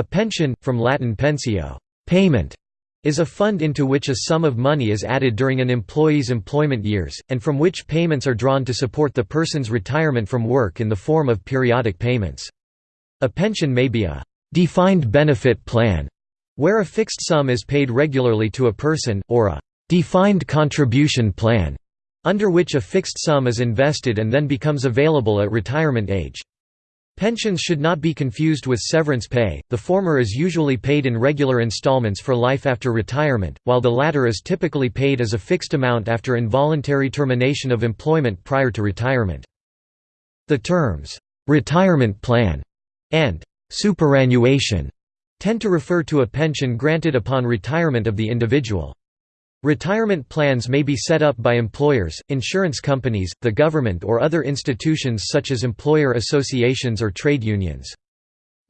A pension, from Latin pensio payment", is a fund into which a sum of money is added during an employee's employment years, and from which payments are drawn to support the person's retirement from work in the form of periodic payments. A pension may be a «defined benefit plan», where a fixed sum is paid regularly to a person, or a «defined contribution plan», under which a fixed sum is invested and then becomes available at retirement age. Pensions should not be confused with severance pay, the former is usually paid in regular installments for life after retirement, while the latter is typically paid as a fixed amount after involuntary termination of employment prior to retirement. The terms, "'retirement plan' and "'superannuation' tend to refer to a pension granted upon retirement of the individual. Retirement plans may be set up by employers, insurance companies, the government or other institutions such as employer associations or trade unions.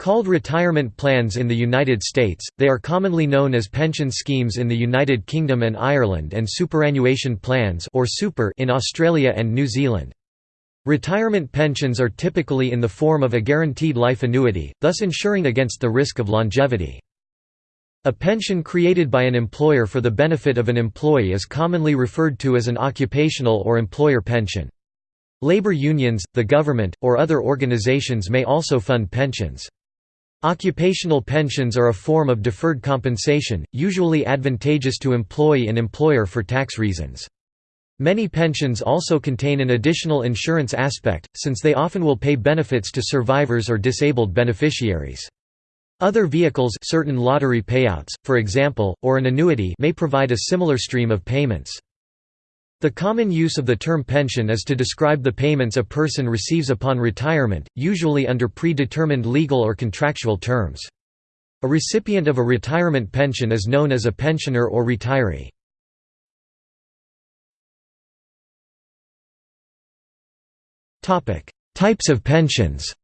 Called retirement plans in the United States, they are commonly known as pension schemes in the United Kingdom and Ireland and superannuation plans or super in Australia and New Zealand. Retirement pensions are typically in the form of a guaranteed life annuity, thus ensuring against the risk of longevity. A pension created by an employer for the benefit of an employee is commonly referred to as an occupational or employer pension. Labor unions, the government, or other organizations may also fund pensions. Occupational pensions are a form of deferred compensation, usually advantageous to employee and employer for tax reasons. Many pensions also contain an additional insurance aspect, since they often will pay benefits to survivors or disabled beneficiaries. Other vehicles certain lottery payouts, for example, or an annuity may provide a similar stream of payments. The common use of the term pension is to describe the payments a person receives upon retirement, usually under predetermined legal or contractual terms. A recipient of a retirement pension is known as a pensioner or retiree. Types of pensions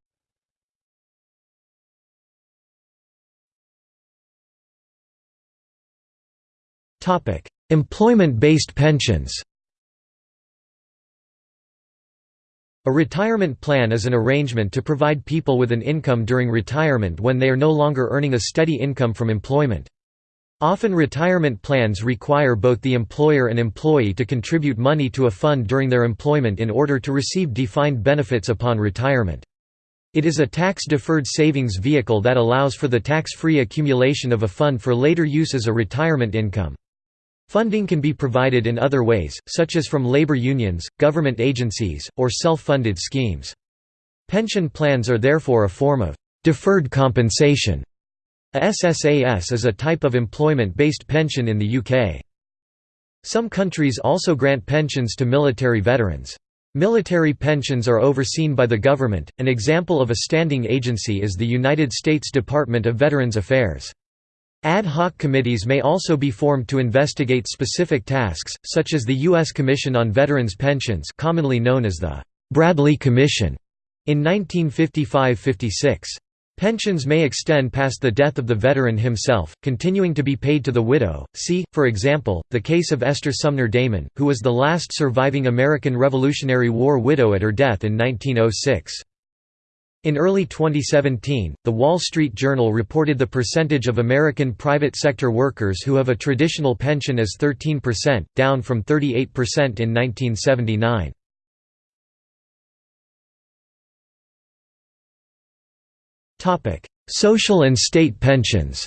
Employment-based pensions A retirement plan is an arrangement to provide people with an income during retirement when they are no longer earning a steady income from employment. Often retirement plans require both the employer and employee to contribute money to a fund during their employment in order to receive defined benefits upon retirement. It is a tax-deferred savings vehicle that allows for the tax-free accumulation of a fund for later use as a retirement income. Funding can be provided in other ways, such as from labor unions, government agencies, or self-funded schemes. Pension plans are therefore a form of deferred compensation. A SSAS is a type of employment-based pension in the UK. Some countries also grant pensions to military veterans. Military pensions are overseen by the government, an example of a standing agency is the United States Department of Veterans Affairs. Ad hoc committees may also be formed to investigate specific tasks, such as the U.S. Commission on Veterans Pensions commonly known as the Bradley Commission in 1955–56. Pensions may extend past the death of the veteran himself, continuing to be paid to the widow. See, for example, the case of Esther Sumner Damon, who was the last surviving American Revolutionary War widow at her death in 1906. In early 2017, The Wall Street Journal reported the percentage of American private sector workers who have a traditional pension as 13%, down from 38% in 1979. Social and state pensions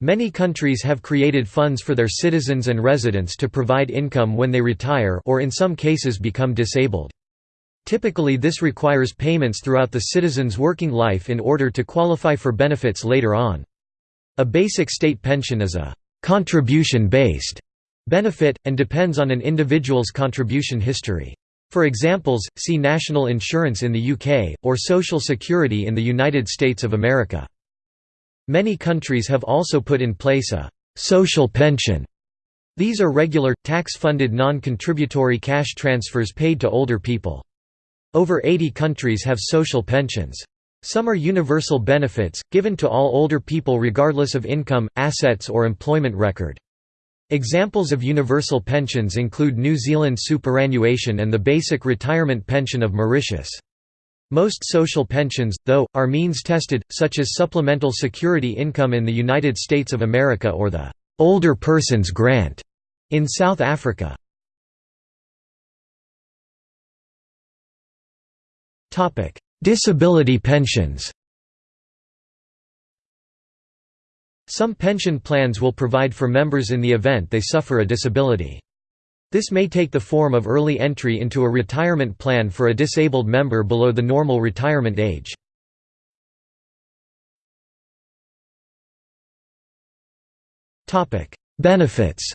Many countries have created funds for their citizens and residents to provide income when they retire or in some cases become disabled. Typically this requires payments throughout the citizen's working life in order to qualify for benefits later on. A basic state pension is a «contribution-based» benefit, and depends on an individual's contribution history. For examples, see national insurance in the UK, or social security in the United States of America. Many countries have also put in place a «social pension». These are regular, tax-funded non-contributory cash transfers paid to older people. Over 80 countries have social pensions. Some are universal benefits, given to all older people regardless of income, assets or employment record. Examples of universal pensions include New Zealand superannuation and the basic retirement pension of Mauritius. Most social pensions, though, are means-tested, such as supplemental security income in the United States of America or the «Older Persons Grant» in South Africa. Disability pensions Some pension plans will provide for members in the event they suffer a disability. This may take the form of early entry into a retirement plan for a disabled member below the normal retirement age. Benefits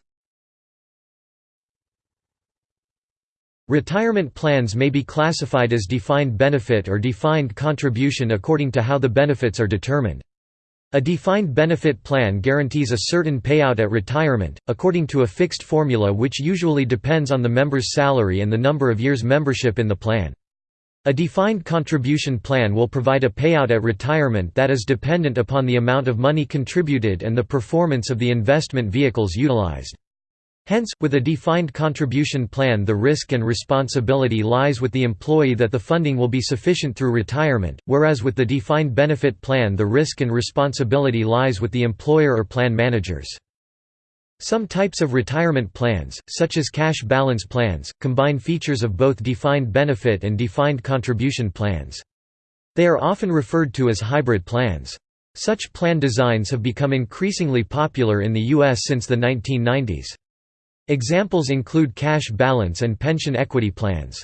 Retirement plans may be classified as defined benefit or defined contribution according to how the benefits are determined. A defined benefit plan guarantees a certain payout at retirement, according to a fixed formula which usually depends on the member's salary and the number of years membership in the plan. A defined contribution plan will provide a payout at retirement that is dependent upon the amount of money contributed and the performance of the investment vehicles utilized. Hence, with a defined contribution plan the risk and responsibility lies with the employee that the funding will be sufficient through retirement, whereas with the defined benefit plan the risk and responsibility lies with the employer or plan managers. Some types of retirement plans, such as cash balance plans, combine features of both defined benefit and defined contribution plans. They are often referred to as hybrid plans. Such plan designs have become increasingly popular in the U.S. since the 1990s. Examples include cash balance and pension equity plans.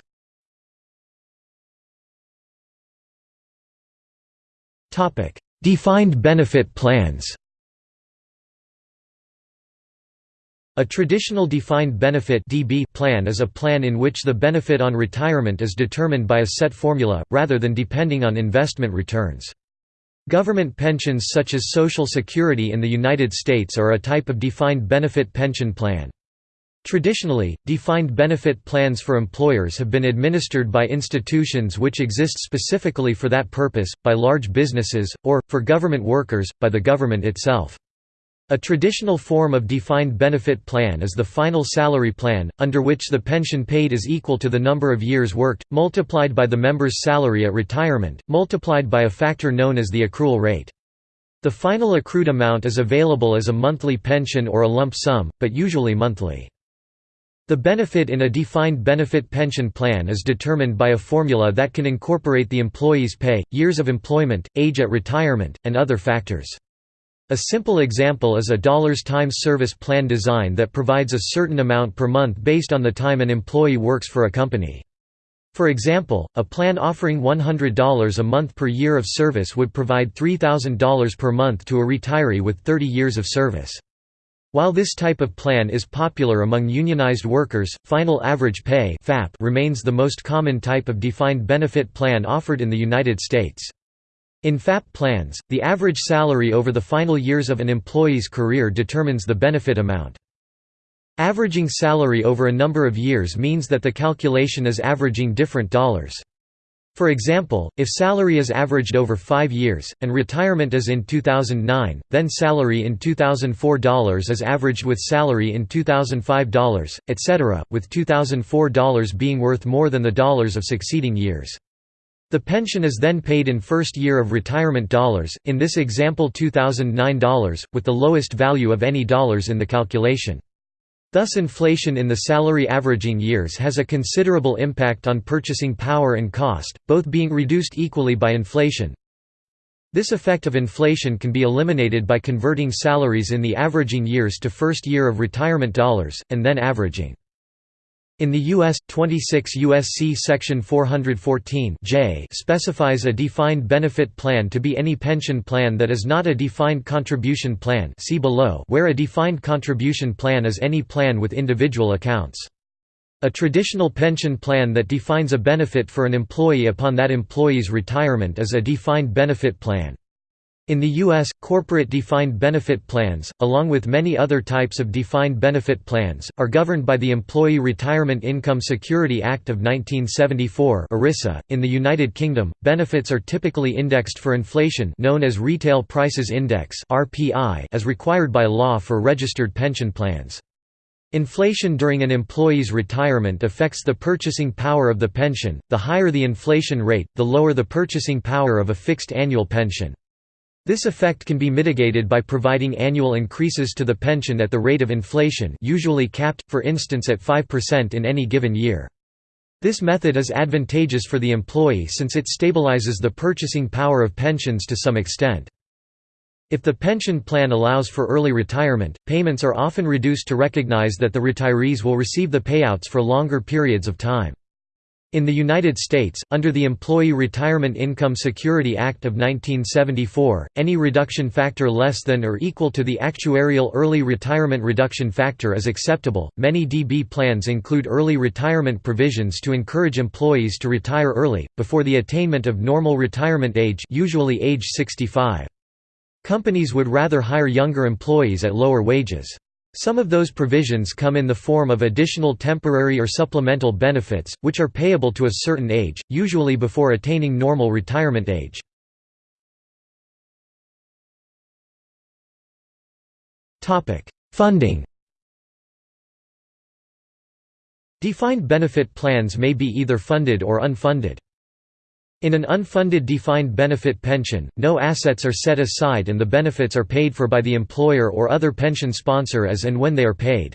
Defined benefit plans A traditional defined benefit (DB) plan is a plan in which the benefit on retirement is determined by a set formula, rather than depending on investment returns. Government pensions such as Social Security in the United States are a type of defined benefit pension plan. Traditionally, defined benefit plans for employers have been administered by institutions which exist specifically for that purpose, by large businesses, or, for government workers, by the government itself. A traditional form of defined benefit plan is the final salary plan, under which the pension paid is equal to the number of years worked, multiplied by the member's salary at retirement, multiplied by a factor known as the accrual rate. The final accrued amount is available as a monthly pension or a lump sum, but usually monthly. The benefit in a defined benefit pension plan is determined by a formula that can incorporate the employee's pay, years of employment, age at retirement, and other factors. A simple example is a dollars times service plan design that provides a certain amount per month based on the time an employee works for a company. For example, a plan offering $100 a month per year of service would provide $3,000 per month to a retiree with 30 years of service. While this type of plan is popular among unionized workers, final average pay remains the most common type of defined benefit plan offered in the United States. In FAP plans, the average salary over the final years of an employee's career determines the benefit amount. Averaging salary over a number of years means that the calculation is averaging different dollars. For example, if salary is averaged over five years, and retirement is in 2009, then salary in $2004 is averaged with salary in $2005, etc., with $2004 being worth more than the dollars of succeeding years. The pension is then paid in first year of retirement dollars, in this example $2009, with the lowest value of any dollars in the calculation. Thus inflation in the salary averaging years has a considerable impact on purchasing power and cost, both being reduced equally by inflation. This effect of inflation can be eliminated by converting salaries in the averaging years to first year of retirement dollars, and then averaging. In the U.S., 26 U.S.C. Section 414 J specifies a defined benefit plan to be any pension plan that is not a defined contribution plan see below where a defined contribution plan is any plan with individual accounts. A traditional pension plan that defines a benefit for an employee upon that employee's retirement is a defined benefit plan. In the U.S., corporate defined benefit plans, along with many other types of defined benefit plans, are governed by the Employee Retirement Income Security Act of 1974 (ERISA). .In the United Kingdom, benefits are typically indexed for inflation known as Retail Prices Index as required by law for registered pension plans. Inflation during an employee's retirement affects the purchasing power of the pension. The higher the inflation rate, the lower the purchasing power of a fixed annual pension. This effect can be mitigated by providing annual increases to the pension at the rate of inflation usually capped, for instance at 5% in any given year. This method is advantageous for the employee since it stabilizes the purchasing power of pensions to some extent. If the pension plan allows for early retirement, payments are often reduced to recognize that the retirees will receive the payouts for longer periods of time. In the United States, under the Employee Retirement Income Security Act of 1974, any reduction factor less than or equal to the actuarial early retirement reduction factor is acceptable. Many DB plans include early retirement provisions to encourage employees to retire early, before the attainment of normal retirement age, usually age 65. Companies would rather hire younger employees at lower wages. Some of those provisions come in the form of additional temporary or supplemental benefits, which are payable to a certain age, usually before attaining normal retirement age. Funding Defined benefit plans may be either funded or unfunded. In an unfunded defined benefit pension, no assets are set aside and the benefits are paid for by the employer or other pension sponsor as and when they are paid.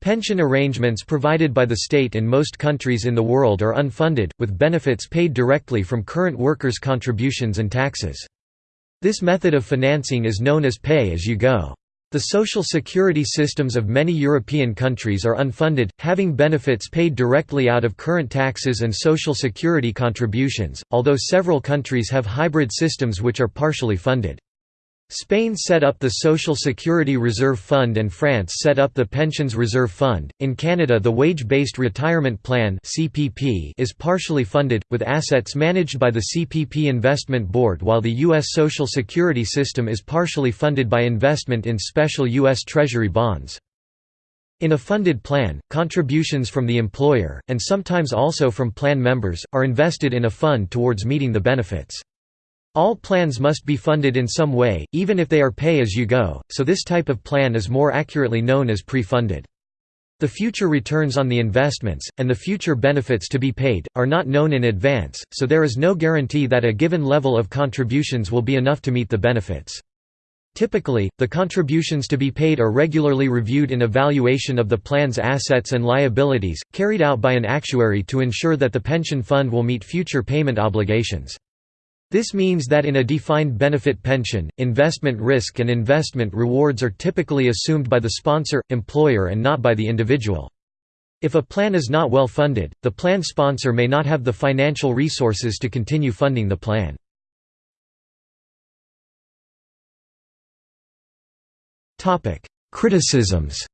Pension arrangements provided by the state in most countries in the world are unfunded, with benefits paid directly from current workers' contributions and taxes. This method of financing is known as pay-as-you-go. The social security systems of many European countries are unfunded, having benefits paid directly out of current taxes and social security contributions, although several countries have hybrid systems which are partially funded. Spain set up the Social Security Reserve Fund and France set up the Pensions Reserve Fund. In Canada, the Wage-Based Retirement Plan (CPP) is partially funded with assets managed by the CPP Investment Board, while the US Social Security system is partially funded by investment in special US Treasury bonds. In a funded plan, contributions from the employer, and sometimes also from plan members, are invested in a fund towards meeting the benefits. All plans must be funded in some way, even if they are pay-as-you-go, so this type of plan is more accurately known as pre-funded. The future returns on the investments, and the future benefits to be paid, are not known in advance, so there is no guarantee that a given level of contributions will be enough to meet the benefits. Typically, the contributions to be paid are regularly reviewed in evaluation of the plan's assets and liabilities, carried out by an actuary to ensure that the pension fund will meet future payment obligations. This means that in a defined benefit pension, investment risk and investment rewards are typically assumed by the sponsor, employer and not by the individual. If a plan is not well funded, the plan sponsor may not have the financial resources to continue funding the plan. Criticisms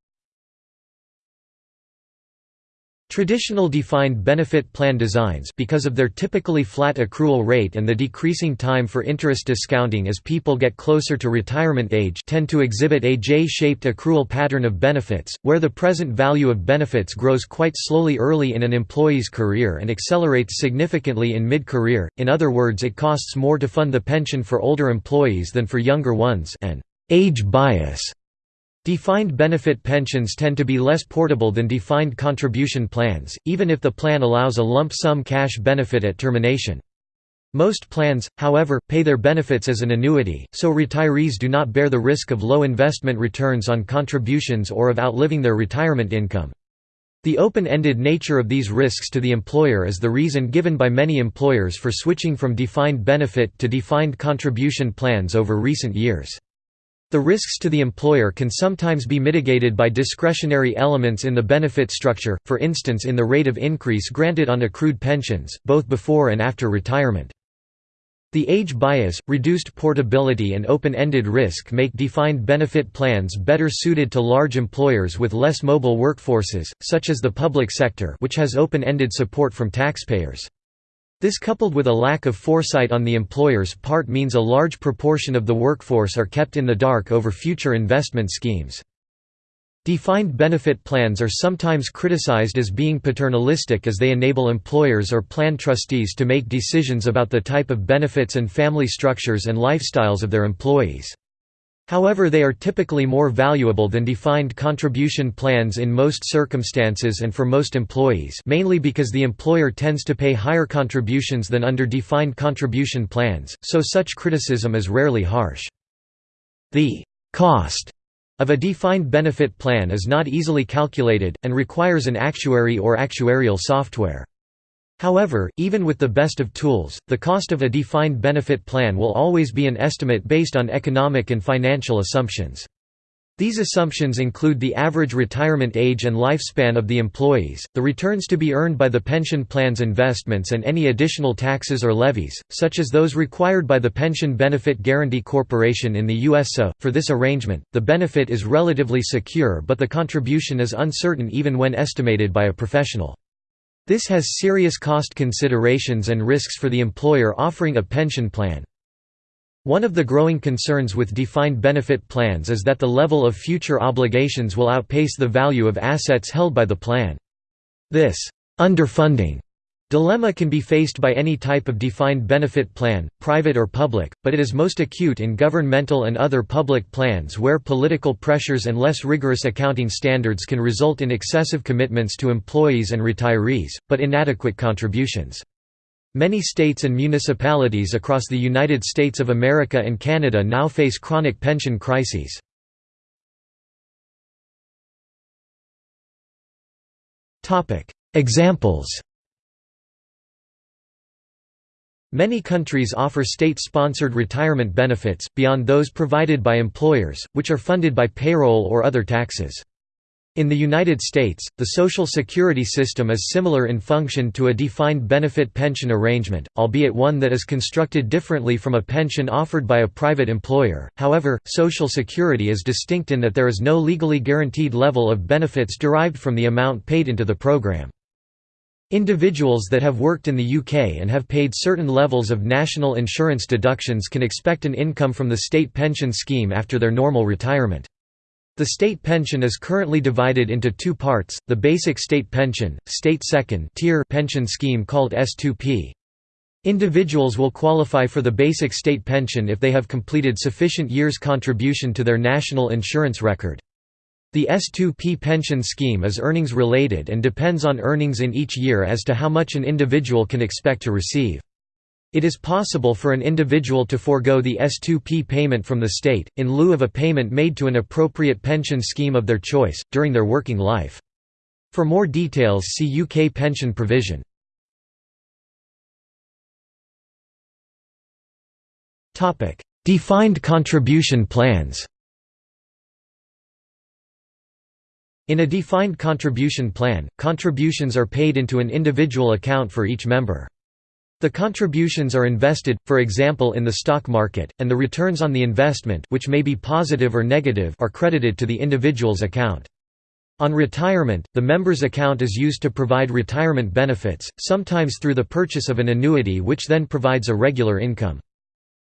Traditional defined benefit plan designs because of their typically flat accrual rate and the decreasing time for interest discounting as people get closer to retirement age tend to exhibit a J-shaped accrual pattern of benefits, where the present value of benefits grows quite slowly early in an employee's career and accelerates significantly in mid-career, in other words it costs more to fund the pension for older employees than for younger ones an age bias Defined benefit pensions tend to be less portable than defined contribution plans, even if the plan allows a lump sum cash benefit at termination. Most plans, however, pay their benefits as an annuity, so retirees do not bear the risk of low investment returns on contributions or of outliving their retirement income. The open-ended nature of these risks to the employer is the reason given by many employers for switching from defined benefit to defined contribution plans over recent years. The risks to the employer can sometimes be mitigated by discretionary elements in the benefit structure, for instance in the rate of increase granted on accrued pensions, both before and after retirement. The age bias, reduced portability and open-ended risk make defined benefit plans better suited to large employers with less mobile workforces, such as the public sector which has open-ended support from taxpayers. This coupled with a lack of foresight on the employer's part means a large proportion of the workforce are kept in the dark over future investment schemes. Defined benefit plans are sometimes criticized as being paternalistic as they enable employers or plan trustees to make decisions about the type of benefits and family structures and lifestyles of their employees. However they are typically more valuable than defined contribution plans in most circumstances and for most employees mainly because the employer tends to pay higher contributions than under defined contribution plans, so such criticism is rarely harsh. The «cost» of a defined benefit plan is not easily calculated, and requires an actuary or actuarial software. However, even with the best of tools, the cost of a defined benefit plan will always be an estimate based on economic and financial assumptions. These assumptions include the average retirement age and lifespan of the employees, the returns to be earned by the pension plan's investments and any additional taxes or levies, such as those required by the Pension Benefit Guaranty Corporation in the USA. For this arrangement, the benefit is relatively secure but the contribution is uncertain even when estimated by a professional. This has serious cost considerations and risks for the employer offering a pension plan. One of the growing concerns with defined benefit plans is that the level of future obligations will outpace the value of assets held by the plan. This underfunding Dilemma can be faced by any type of defined benefit plan, private or public, but it is most acute in governmental and other public plans where political pressures and less rigorous accounting standards can result in excessive commitments to employees and retirees, but inadequate contributions. Many states and municipalities across the United States of America and Canada now face chronic pension crises. Examples Many countries offer state-sponsored retirement benefits, beyond those provided by employers, which are funded by payroll or other taxes. In the United States, the Social Security system is similar in function to a defined benefit pension arrangement, albeit one that is constructed differently from a pension offered by a private employer. However, Social Security is distinct in that there is no legally guaranteed level of benefits derived from the amount paid into the program. Individuals that have worked in the UK and have paid certain levels of national insurance deductions can expect an income from the state pension scheme after their normal retirement. The state pension is currently divided into two parts, the basic state pension, state second tier pension scheme called S2P. Individuals will qualify for the basic state pension if they have completed sufficient years contribution to their national insurance record. The S2P pension scheme is earnings related and depends on earnings in each year as to how much an individual can expect to receive. It is possible for an individual to forego the S2P payment from the state, in lieu of a payment made to an appropriate pension scheme of their choice, during their working life. For more details see UK pension provision. Defined contribution plans In a defined contribution plan, contributions are paid into an individual account for each member. The contributions are invested, for example in the stock market, and the returns on the investment which may be positive or negative are credited to the individual's account. On retirement, the member's account is used to provide retirement benefits, sometimes through the purchase of an annuity which then provides a regular income.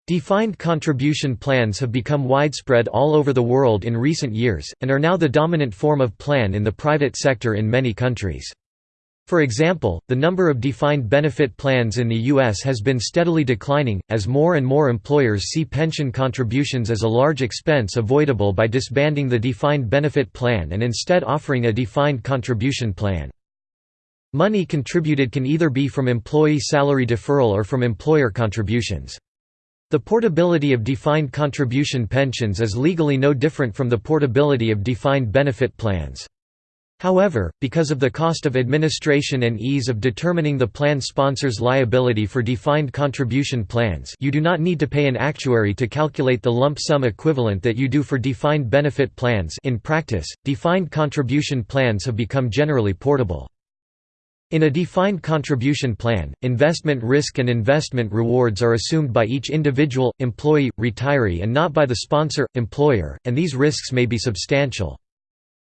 Defined contribution plans have become widespread all over the world in recent years, and are now the dominant form of plan in the private sector in many countries. For example, the number of defined benefit plans in the U.S. has been steadily declining, as more and more employers see pension contributions as a large expense avoidable by disbanding the defined benefit plan and instead offering a defined contribution plan. Money contributed can either be from employee salary deferral or from employer contributions. The portability of defined contribution pensions is legally no different from the portability of defined benefit plans. However, because of the cost of administration and ease of determining the plan sponsor's liability for defined contribution plans you do not need to pay an actuary to calculate the lump sum equivalent that you do for defined benefit plans in practice, defined contribution plans have become generally portable. In a defined contribution plan, investment risk and investment rewards are assumed by each individual, employee, retiree and not by the sponsor, employer, and these risks may be substantial.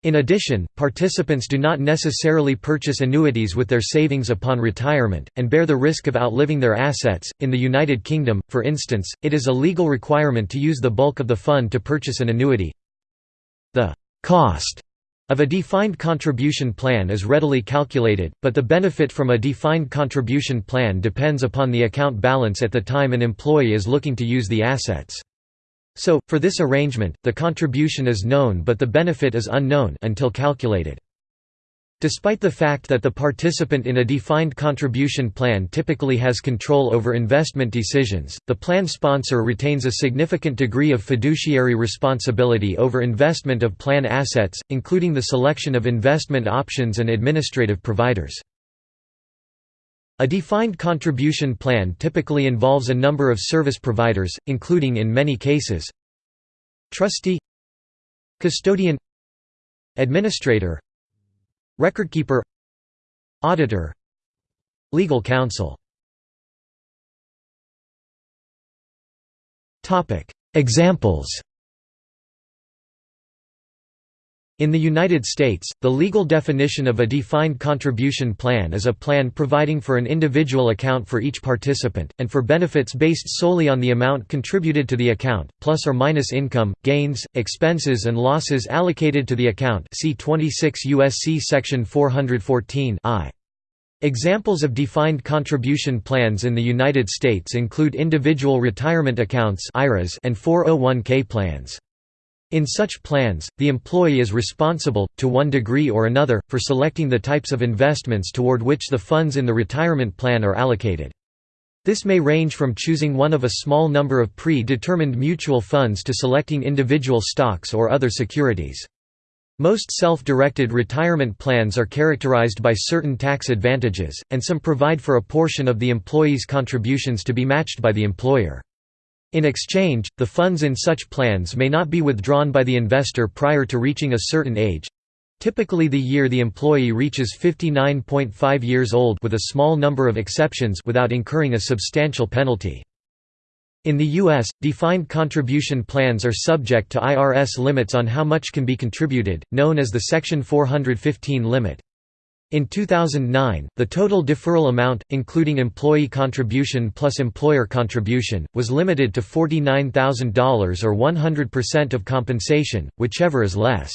In addition, participants do not necessarily purchase annuities with their savings upon retirement, and bear the risk of outliving their assets. In the United Kingdom, for instance, it is a legal requirement to use the bulk of the fund to purchase an annuity. The cost of a defined contribution plan is readily calculated, but the benefit from a defined contribution plan depends upon the account balance at the time an employee is looking to use the assets. So, for this arrangement, the contribution is known but the benefit is unknown until calculated. Despite the fact that the participant in a defined contribution plan typically has control over investment decisions, the plan sponsor retains a significant degree of fiduciary responsibility over investment of plan assets, including the selection of investment options and administrative providers. A defined contribution plan typically involves a number of service providers, including in many cases trustee custodian administrator recordkeeper auditor legal counsel. Examples In the United States, the legal definition of a defined contribution plan is a plan providing for an individual account for each participant, and for benefits based solely on the amount contributed to the account, plus or minus income, gains, expenses and losses allocated to the account see 26 U.S.C. Section 414 I. Examples of defined contribution plans in the United States include individual retirement accounts and 401k plans. In such plans, the employee is responsible, to one degree or another, for selecting the types of investments toward which the funds in the retirement plan are allocated. This may range from choosing one of a small number of pre-determined mutual funds to selecting individual stocks or other securities. Most self-directed retirement plans are characterized by certain tax advantages, and some provide for a portion of the employee's contributions to be matched by the employer. In exchange, the funds in such plans may not be withdrawn by the investor prior to reaching a certain age—typically the year the employee reaches 59.5 years old with a small number of exceptions without incurring a substantial penalty. In the U.S., defined contribution plans are subject to IRS limits on how much can be contributed, known as the Section 415 limit. In 2009, the total deferral amount, including employee contribution plus employer contribution, was limited to $49,000 or 100% of compensation, whichever is less.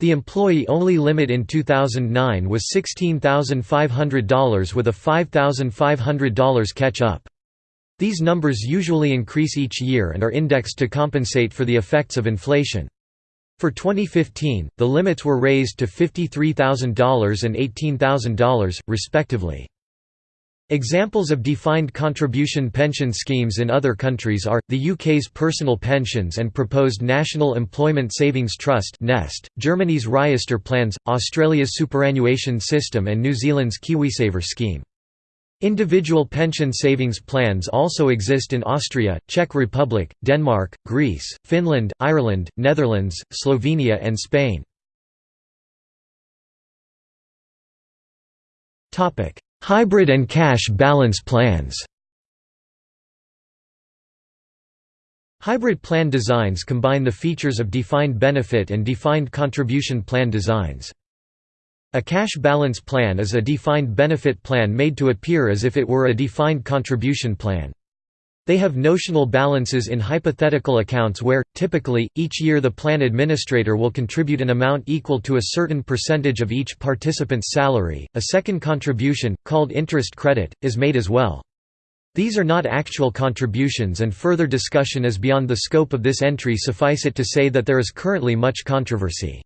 The employee-only limit in 2009 was $16,500 with a $5,500 catch-up. These numbers usually increase each year and are indexed to compensate for the effects of inflation. For 2015, the limits were raised to $53,000 and $18,000, respectively. Examples of defined contribution pension schemes in other countries are, the UK's Personal Pensions and proposed National Employment Savings Trust (NEST), Germany's Riester plans, Australia's superannuation system and New Zealand's KiwiSaver scheme. Individual pension savings plans also exist in Austria, Czech Republic, Denmark, Greece, Finland, Ireland, Netherlands, Slovenia and Spain. Hybrid and cash balance plans Hybrid plan designs combine the features of defined benefit and defined contribution plan designs. A cash balance plan is a defined benefit plan made to appear as if it were a defined contribution plan. They have notional balances in hypothetical accounts where, typically, each year the plan administrator will contribute an amount equal to a certain percentage of each participant's salary. A second contribution, called interest credit, is made as well. These are not actual contributions and further discussion is beyond the scope of this entry suffice it to say that there is currently much controversy.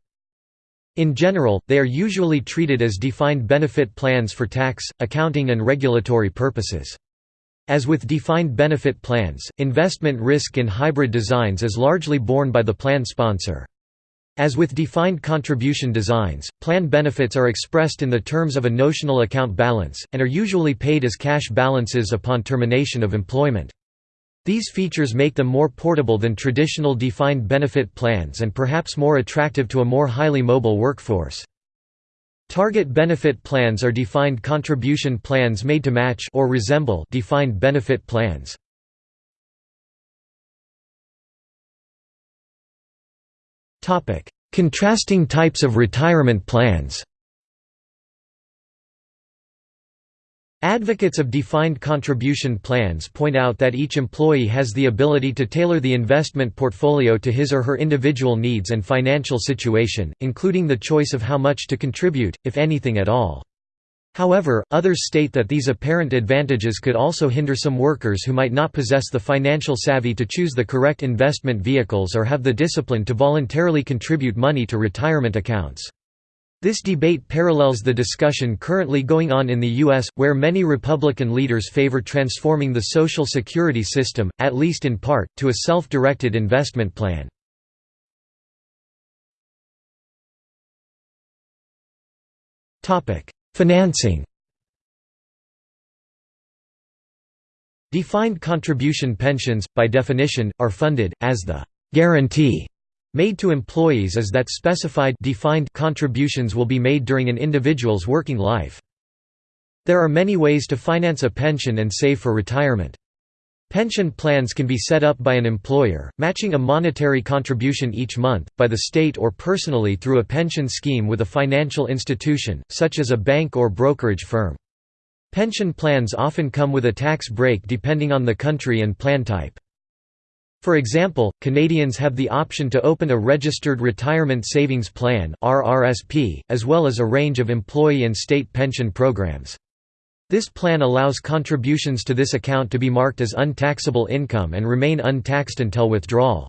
In general, they are usually treated as defined benefit plans for tax, accounting and regulatory purposes. As with defined benefit plans, investment risk in hybrid designs is largely borne by the plan sponsor. As with defined contribution designs, plan benefits are expressed in the terms of a notional account balance, and are usually paid as cash balances upon termination of employment. These features make them more portable than traditional defined benefit plans and perhaps more attractive to a more highly mobile workforce. Target benefit plans are defined contribution plans made to match or resemble defined benefit plans. Contrasting types of retirement plans Advocates of defined contribution plans point out that each employee has the ability to tailor the investment portfolio to his or her individual needs and financial situation, including the choice of how much to contribute, if anything at all. However, others state that these apparent advantages could also hinder some workers who might not possess the financial savvy to choose the correct investment vehicles or have the discipline to voluntarily contribute money to retirement accounts. This debate parallels the discussion currently going on in the U.S., where many Republican leaders favor transforming the Social Security system, at least in part, to a self-directed investment plan. Financing Defined contribution pensions, by definition, are funded, as the «guarantee» made to employees is that specified defined contributions will be made during an individual's working life. There are many ways to finance a pension and save for retirement. Pension plans can be set up by an employer, matching a monetary contribution each month, by the state or personally through a pension scheme with a financial institution, such as a bank or brokerage firm. Pension plans often come with a tax break depending on the country and plan type. For example, Canadians have the option to open a Registered Retirement Savings Plan as well as a range of employee and state pension programs. This plan allows contributions to this account to be marked as untaxable income and remain untaxed until withdrawal.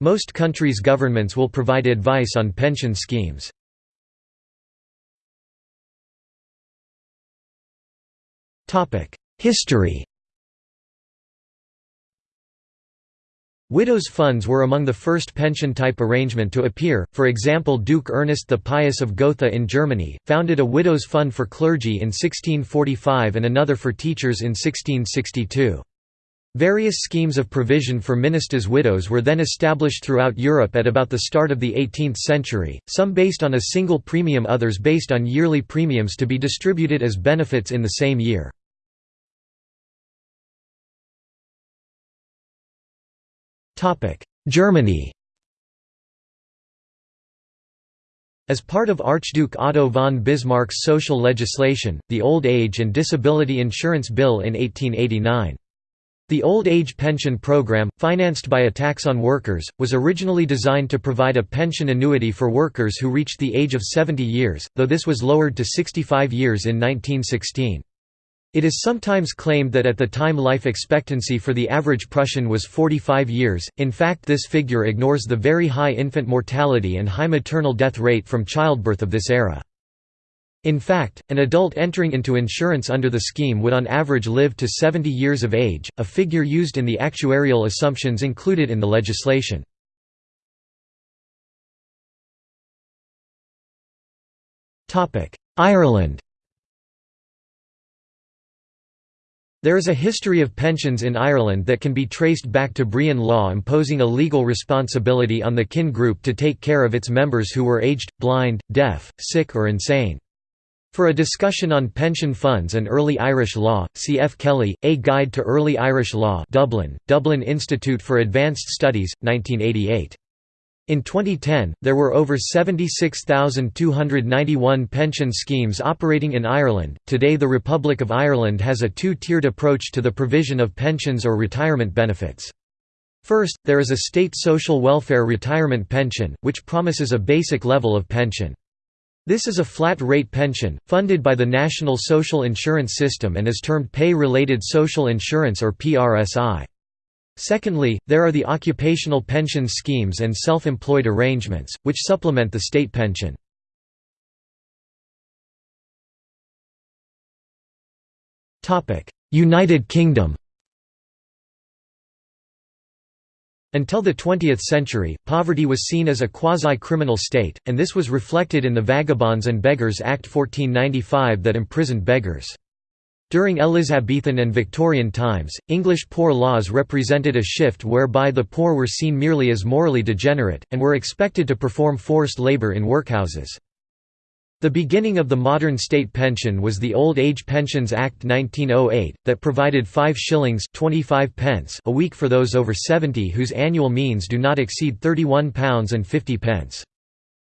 Most countries' governments will provide advice on pension schemes. History Widows' funds were among the first pension-type arrangement to appear, for example Duke Ernest the Pious of Gotha in Germany, founded a widows' fund for clergy in 1645 and another for teachers in 1662. Various schemes of provision for ministers' widows were then established throughout Europe at about the start of the 18th century, some based on a single premium others based on yearly premiums to be distributed as benefits in the same year. Germany As part of Archduke Otto von Bismarck's social legislation, the Old Age and Disability Insurance Bill in 1889. The Old Age Pension Program, financed by a tax on workers, was originally designed to provide a pension annuity for workers who reached the age of 70 years, though this was lowered to 65 years in 1916. It is sometimes claimed that at the time life expectancy for the average Prussian was 45 years, in fact this figure ignores the very high infant mortality and high maternal death rate from childbirth of this era. In fact, an adult entering into insurance under the scheme would on average live to 70 years of age, a figure used in the actuarial assumptions included in the legislation. Ireland There is a history of pensions in Ireland that can be traced back to Brehon law imposing a legal responsibility on the kin group to take care of its members who were aged, blind, deaf, sick or insane. For a discussion on pension funds and early Irish law, see F. Kelly, A Guide to Early Irish Law Dublin, Dublin Institute for Advanced Studies, 1988. In 2010, there were over 76,291 pension schemes operating in Ireland. Today, the Republic of Ireland has a two tiered approach to the provision of pensions or retirement benefits. First, there is a state social welfare retirement pension, which promises a basic level of pension. This is a flat-rate pension, funded by the National Social Insurance System and is termed Pay-Related Social Insurance or PRSI. Secondly, there are the occupational pension schemes and self-employed arrangements, which supplement the state pension. United Kingdom Until the 20th century, poverty was seen as a quasi-criminal state, and this was reflected in the Vagabonds and Beggars Act 1495 that imprisoned beggars. During Elizabethan and Victorian times, English poor laws represented a shift whereby the poor were seen merely as morally degenerate, and were expected to perform forced labour in workhouses. The beginning of the modern state pension was the Old Age Pensions Act 1908, that provided 5 shillings 25 pence a week for those over 70 whose annual means do not exceed £31 and 50 pence.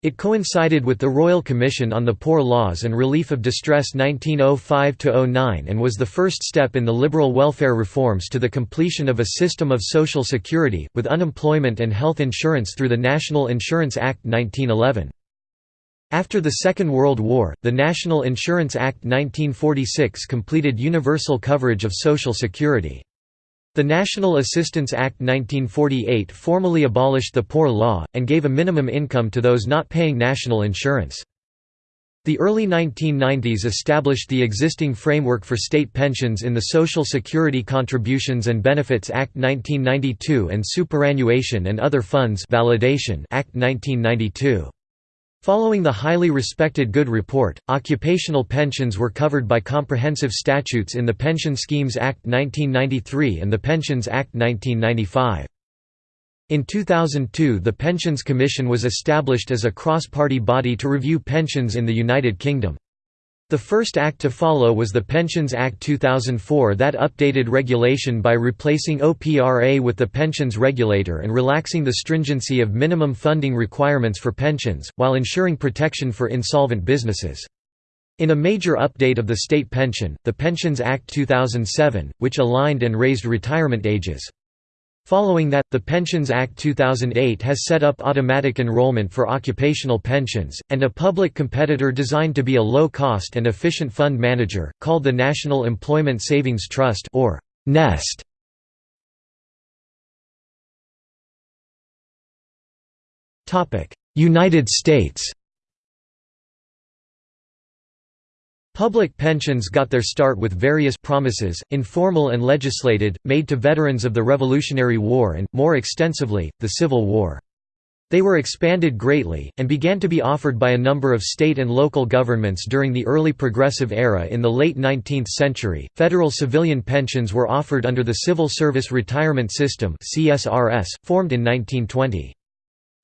It coincided with the Royal Commission on the Poor Laws and Relief of Distress 1905–09 and was the first step in the liberal welfare reforms to the completion of a system of social security, with unemployment and health insurance through the National Insurance Act 1911. After the Second World War, the National Insurance Act 1946 completed universal coverage of Social Security. The National Assistance Act 1948 formally abolished the Poor Law, and gave a minimum income to those not paying national insurance. The early 1990s established the existing framework for state pensions in the Social Security Contributions and Benefits Act 1992 and Superannuation and Other Funds Validation Act 1992. Following the highly respected Goode Report, occupational pensions were covered by comprehensive statutes in the Pension Schemes Act 1993 and the Pensions Act 1995. In 2002 the Pensions Commission was established as a cross-party body to review pensions in the United Kingdom. The first act to follow was the Pensions Act 2004 that updated regulation by replacing OPRA with the Pensions Regulator and relaxing the stringency of minimum funding requirements for pensions, while ensuring protection for insolvent businesses. In a major update of the state pension, the Pensions Act 2007, which aligned and raised retirement ages. Following that, the Pensions Act 2008 has set up automatic enrollment for occupational pensions, and a public competitor designed to be a low-cost and efficient fund manager, called the National Employment Savings Trust or NEST. United States Public pensions got their start with various promises, informal and legislated, made to veterans of the Revolutionary War and, more extensively, the Civil War. They were expanded greatly, and began to be offered by a number of state and local governments during the early Progressive era in the late 19th century. Federal civilian pensions were offered under the Civil Service Retirement System, formed in 1920.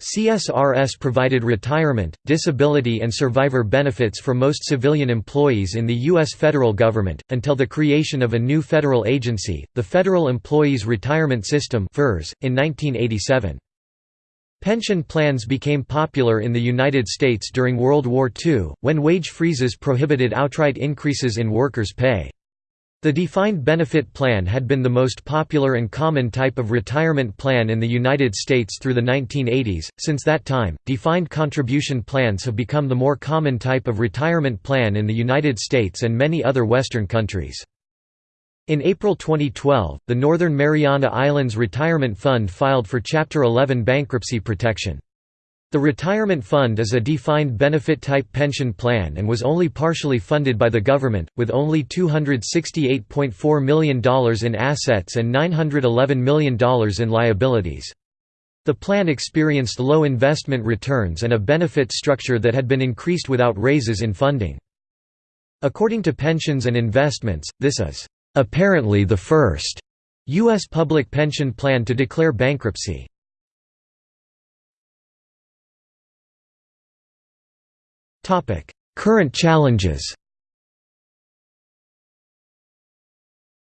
CSRS provided retirement, disability and survivor benefits for most civilian employees in the U.S. federal government, until the creation of a new federal agency, the Federal Employees Retirement System in 1987. Pension plans became popular in the United States during World War II, when wage freezes prohibited outright increases in workers' pay. The defined benefit plan had been the most popular and common type of retirement plan in the United States through the 1980s. Since that time, defined contribution plans have become the more common type of retirement plan in the United States and many other Western countries. In April 2012, the Northern Mariana Islands Retirement Fund filed for Chapter 11 bankruptcy protection. The retirement fund is a defined benefit type pension plan and was only partially funded by the government, with only $268.4 million in assets and $911 million in liabilities. The plan experienced low investment returns and a benefit structure that had been increased without raises in funding. According to Pensions and Investments, this is apparently the first U.S. public pension plan to declare bankruptcy. Current challenges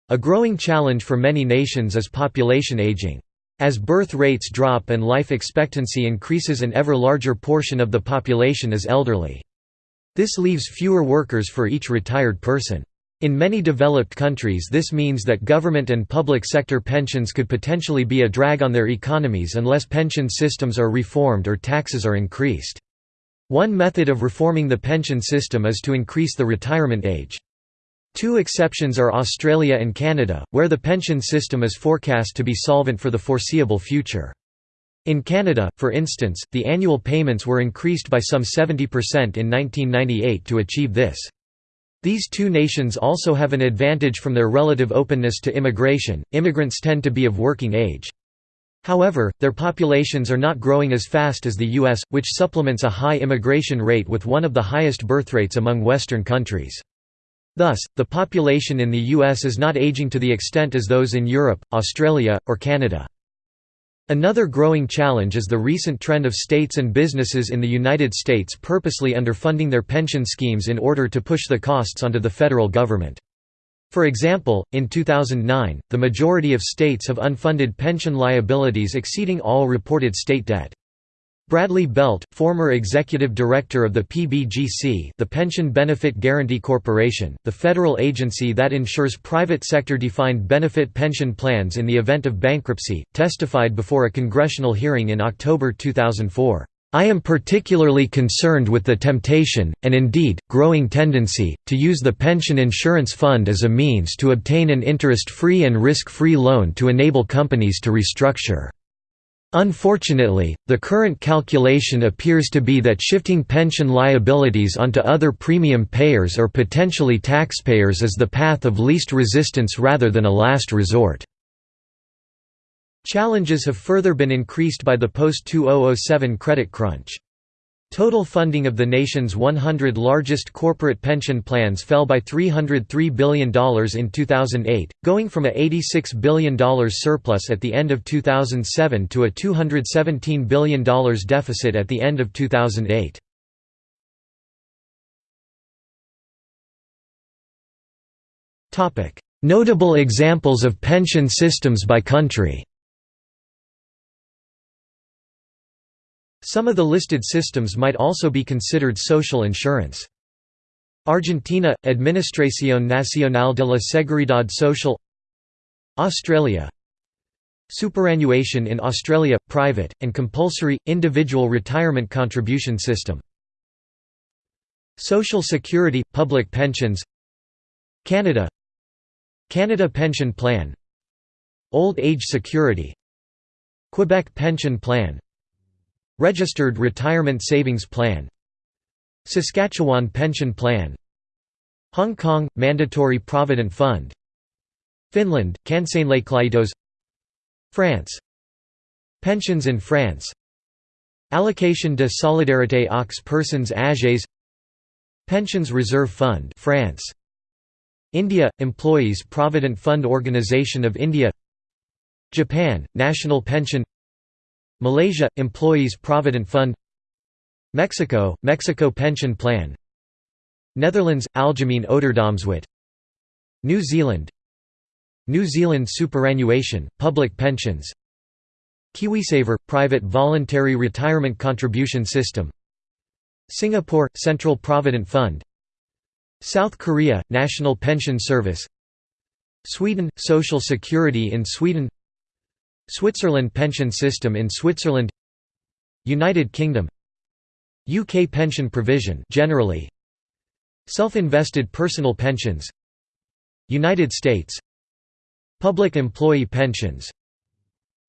A growing challenge for many nations is population aging. As birth rates drop and life expectancy increases an ever larger portion of the population is elderly. This leaves fewer workers for each retired person. In many developed countries this means that government and public sector pensions could potentially be a drag on their economies unless pension systems are reformed or taxes are increased. One method of reforming the pension system is to increase the retirement age. Two exceptions are Australia and Canada, where the pension system is forecast to be solvent for the foreseeable future. In Canada, for instance, the annual payments were increased by some 70% in 1998 to achieve this. These two nations also have an advantage from their relative openness to immigration, immigrants tend to be of working age. However, their populations are not growing as fast as the U.S., which supplements a high immigration rate with one of the highest birth rates among Western countries. Thus, the population in the U.S. is not aging to the extent as those in Europe, Australia, or Canada. Another growing challenge is the recent trend of states and businesses in the United States purposely underfunding their pension schemes in order to push the costs onto the federal government. For example, in 2009, the majority of states have unfunded pension liabilities exceeding all reported state debt. Bradley Belt, former executive director of the PBGC the Pension Benefit Guaranty Corporation, the federal agency that ensures private sector defined benefit pension plans in the event of bankruptcy, testified before a congressional hearing in October 2004. I am particularly concerned with the temptation, and indeed, growing tendency, to use the pension insurance fund as a means to obtain an interest-free and risk-free loan to enable companies to restructure. Unfortunately, the current calculation appears to be that shifting pension liabilities onto other premium payers or potentially taxpayers is the path of least resistance rather than a last resort. Challenges have further been increased by the post-2007 credit crunch. Total funding of the nation's 100 largest corporate pension plans fell by $303 billion in 2008, going from a $86 billion surplus at the end of 2007 to a $217 billion deficit at the end of 2008. Notable examples of pension systems by country Some of the listed systems might also be considered social insurance. Argentina – Administración Nacional de la Seguridad Social. Australia. Superannuation in Australia – private, and compulsory, individual retirement contribution system. Social Security – public pensions. Canada. Canada Pension Plan. Old Age Security. Quebec Pension Plan Registered Retirement Savings Plan. Saskatchewan Pension Plan. Hong Kong – Mandatory Provident Fund. Finland – Kansaneläkelaitokset France. Pensions in France. Allocation de solidarité aux personnes âgées. Pensions Reserve Fund France. India – Employees Provident Fund Organisation of India. Japan – National Pension Malaysia – Employees Provident Fund Mexico – Mexico Pension Plan Netherlands – Algemeen Ouderdomswet New Zealand New Zealand Superannuation – Public Pensions KiwiSaver – Private Voluntary Retirement Contribution System Singapore – Central Provident Fund South Korea – National Pension Service Sweden – Social Security in Sweden Switzerland pension system in Switzerland United Kingdom UK pension provision generally Self-invested personal pensions United States Public employee pensions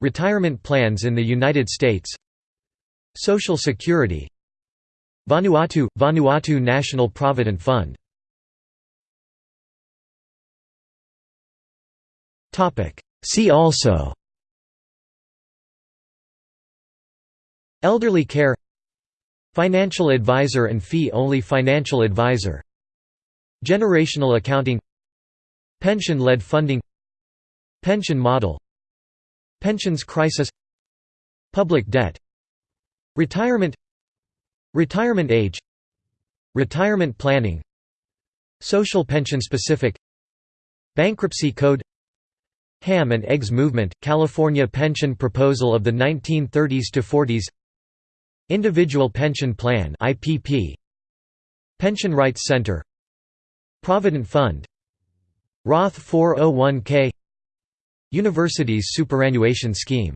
Retirement plans in the United States Social Security Vanuatu – Vanuatu National Provident Fund. See also Elderly care Financial advisor and fee-only financial advisor Generational accounting Pension-led funding Pension model Pensions crisis Public debt Retirement Retirement age Retirement planning Social pension specific Bankruptcy code Ham and Eggs movement, California pension proposal of the 1930s to 40s Individual Pension Plan IPP Pension Rights Center. Provident Fund. Roth 401k Universities Superannuation Scheme